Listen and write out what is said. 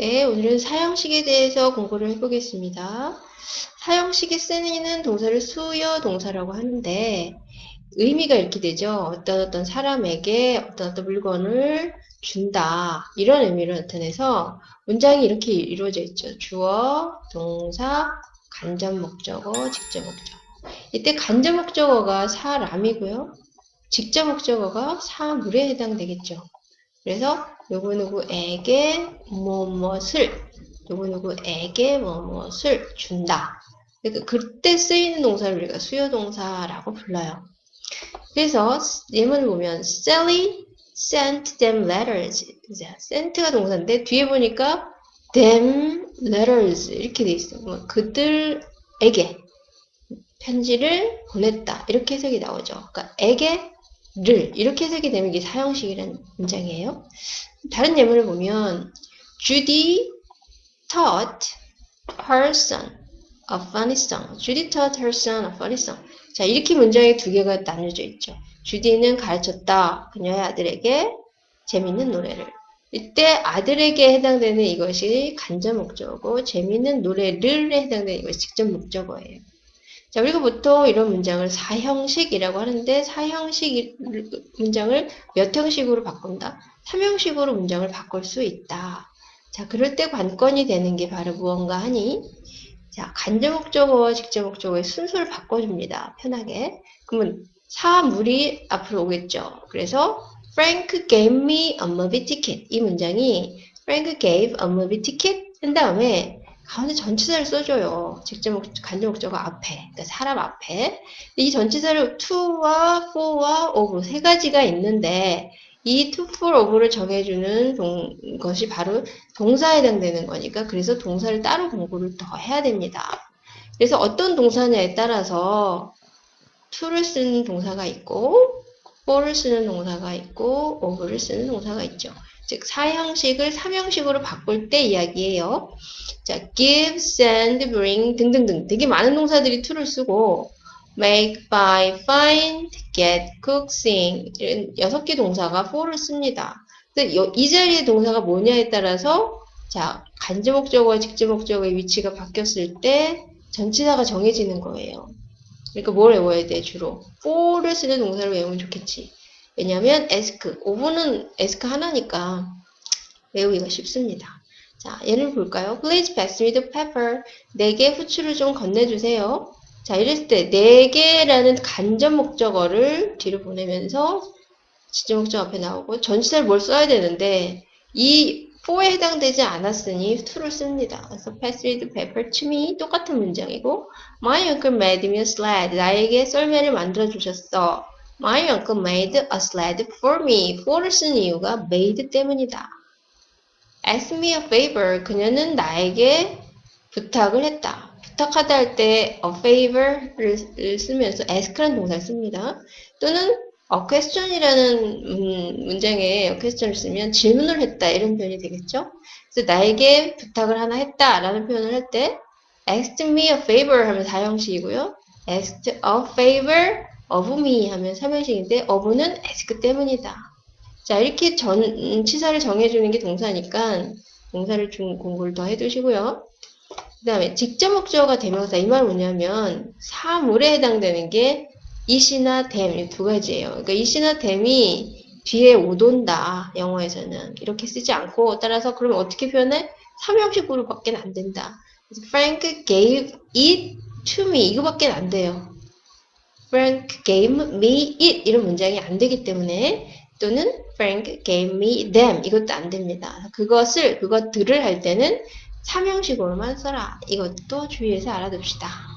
네, 오늘은 사형식에 대해서 공부를 해보겠습니다. 사형식에 쓰이는 동사를 수요 동사라고 하는데 의미가 이렇게 되죠. 어떤 어떤 사람에게 어떤 어떤 물건을 준다. 이런 의미를 나타내서 문장이 이렇게 이루어져 있죠. 주어, 동사, 간접 목적어, 직접 목적어. 이때 간접 목적어가 사람이고요. 직접 목적어가 사물에 해당되겠죠. 그래서 누구누구에게 무엇을 누구누구에게 무엇을 준다. 그러니까 그때 쓰이는 동사를 우리가 수요동사라고 불러요. 그래서 예문을 보면 Sally sent them letters. sent가 동사인데 뒤에 보니까 them letters 이렇게 돼 있어요. 뭐 그들에게 편지를 보냈다. 이렇게 해석이 나오죠. 그러니까 에게 를 이렇게 해석이 되면 이게 사형식이라는 문장이에요. 다른 예문을 보면 Judy taught her son a funny song. Judy taught her son a funny song. 자, 이렇게 문장이 두 개가 나눠져 있죠. 주디는 가르쳤다. 그녀의 아들에게 재밌는 노래를. 이때 아들에게 해당되는 이것이 간접 목적어고 재밌는 노래를 해당되는 이것이 직접 목적어예요. 자, 우리가 보통 이런 문장을 사형식이라고 하는데 사형식 문장을 몇 형식으로 바꾼다? 3형식으로 문장을 바꿀 수 있다. 자, 그럴 때 관건이 되는 게 바로 무언가 하니 자, 간접 목적어와 직접 목적어의 순서를 바꿔줍니다. 편하게. 그러면 사물이 앞으로 오겠죠. 그래서 Frank gave me a movie ticket. 이 문장이 Frank gave a movie ticket 한 다음에 가운데 전치사를 써줘요. 직접 목, 간접 목적어 앞에, 그러니까 사람 앞에. 이 전치사를 to와 for와 of 세 가지가 있는데 이 to, for, of를 정해주는 동, 것이 바로 동사에 해당되는 거니까 그래서 동사를 따로 공부를 더 해야 됩니다. 그래서 어떤 동사냐에 따라서 to를 쓰는 동사가 있고 for를 쓰는 동사가 있고 of를 쓰는 동사가 있죠. 즉 사형식을 삼형식으로 바꿀 때 이야기예요. 자, give, send, bring 등등등 되게 많은 동사들이 to를 쓰고 make, buy, find, get, cook, sing 이런 여섯 개 동사가 for를 씁니다. 이 자리의 동사가 뭐냐에 따라서 자 간접 목적어와 직접 목적어의 위치가 바뀌었을 때 전치사가 정해지는 거예요. 그러니까 뭘 외워야 돼 주로? for를 쓰는 동사를 외우면 좋겠지. 왜냐하면 ask, 오브는 ask 하나니까 외우기가 쉽습니다. 자, 예를 볼까요? Please pass me the pepper. 내게 후추를 좀 건네주세요. 자, 이랬을 때, 네개라는 간접 목적어를 뒤로 보내면서 직접 목적 앞에 나오고 전치사를 뭘 써야 되는데 이 for에 해당되지 않았으니 to를 씁니다. 그래서 pass pepper to me 똑같은 문장이고 My uncle made me a sled. 나에게 썰매를 만들어 주셨어. My uncle made a sled for me. for를 쓴 이유가 made 때문이다. Ask me a favor. 그녀는 나에게 부탁을 했다. 부탁하다 할 때 a favor를 쓰면서 ask라는 동사를 씁니다. 또는 a question이라는 음, 문장에 question을 쓰면 질문을 했다 이런 표현이 되겠죠. 그래서 나에게 부탁을 하나 했다라는 표현을 할 때 asked me a favor 하면 사형식이고요. asked a favor of me 하면 삼형식인데 of는 ask 때문이다. 자 이렇게 전치사를 정해주는 게 동사니까 동사를 좀 공부를 더 해두시고요. 그 다음에 직접 목적어가 대명사 이 말은 뭐냐면 사물에 해당되는 게 이시나 댐두 가지예요. 그러니까 이시나 댐이 뒤에 오돈다 영어에서는 이렇게 쓰지 않고 따라서 그러면 어떻게 표현해? 삼형식으로 밖에 안 된다. Frank gave it to me 이거밖에 안 돼요. Frank gave me it 이런 문장이 안 되기 때문에 또는 Frank gave me them 이것도 안 됩니다. 그것을 그것들을 할 때는 삼형식으로만 써라. 이것도 주의해서 알아둡시다.